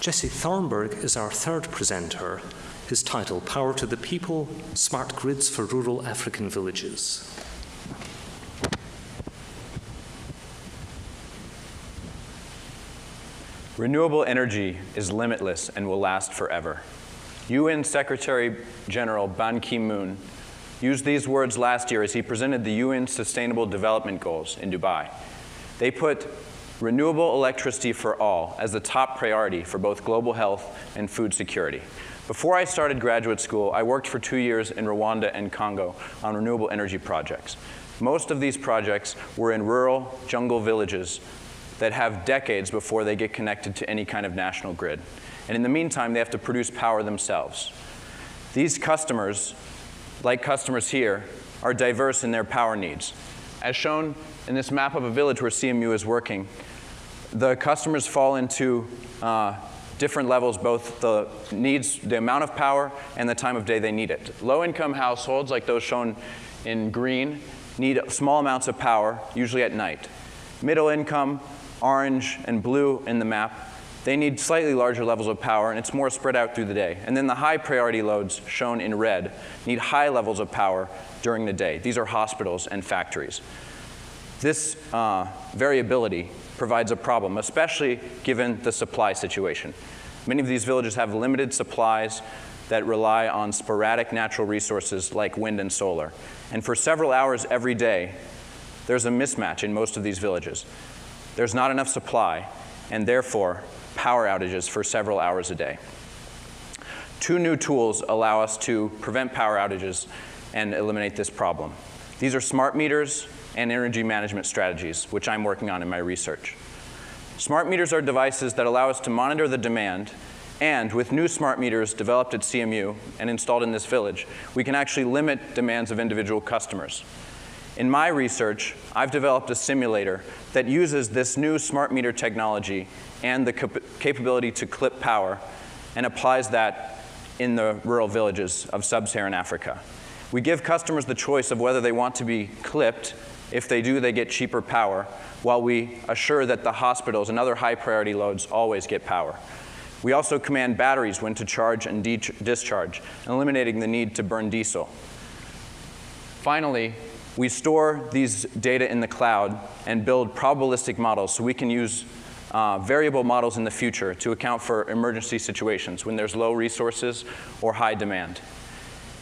Jesse Thornburg is our third presenter. His title, Power to the People, Smart Grids for Rural African Villages. Renewable energy is limitless and will last forever. UN Secretary General Ban Ki-moon used these words last year as he presented the UN Sustainable Development Goals in Dubai. They put renewable electricity for all as the top priority for both global health and food security. Before I started graduate school, I worked for two years in Rwanda and Congo on renewable energy projects. Most of these projects were in rural jungle villages that have decades before they get connected to any kind of national grid. And in the meantime, they have to produce power themselves. These customers, like customers here, are diverse in their power needs. As shown in this map of a village where CMU is working, the customers fall into uh, different levels, both the needs, the amount of power and the time of day they need it. Low-income households, like those shown in green, need small amounts of power, usually at night. Middle income, orange and blue in the map, they need slightly larger levels of power and it's more spread out through the day. And then the high priority loads, shown in red, need high levels of power during the day. These are hospitals and factories. This uh, variability provides a problem, especially given the supply situation. Many of these villages have limited supplies that rely on sporadic natural resources like wind and solar. And for several hours every day, there's a mismatch in most of these villages. There's not enough supply, and therefore, power outages for several hours a day. Two new tools allow us to prevent power outages and eliminate this problem. These are smart meters and energy management strategies, which I'm working on in my research. Smart meters are devices that allow us to monitor the demand and with new smart meters developed at CMU and installed in this village, we can actually limit demands of individual customers. In my research, I've developed a simulator that uses this new smart meter technology and the cap capability to clip power and applies that in the rural villages of sub-Saharan Africa. We give customers the choice of whether they want to be clipped. If they do, they get cheaper power, while we assure that the hospitals and other high priority loads always get power. We also command batteries when to charge and discharge, eliminating the need to burn diesel. Finally, we store these data in the cloud and build probabilistic models so we can use uh, variable models in the future to account for emergency situations when there's low resources or high demand.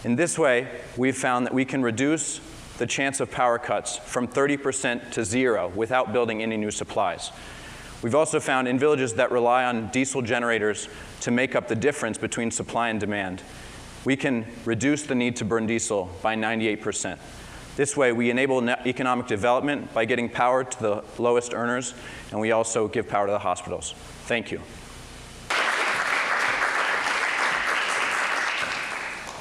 In this way, we've found that we can reduce the chance of power cuts from 30% to zero without building any new supplies. We've also found in villages that rely on diesel generators to make up the difference between supply and demand, we can reduce the need to burn diesel by 98%. This way, we enable economic development by getting power to the lowest earners, and we also give power to the hospitals. Thank you.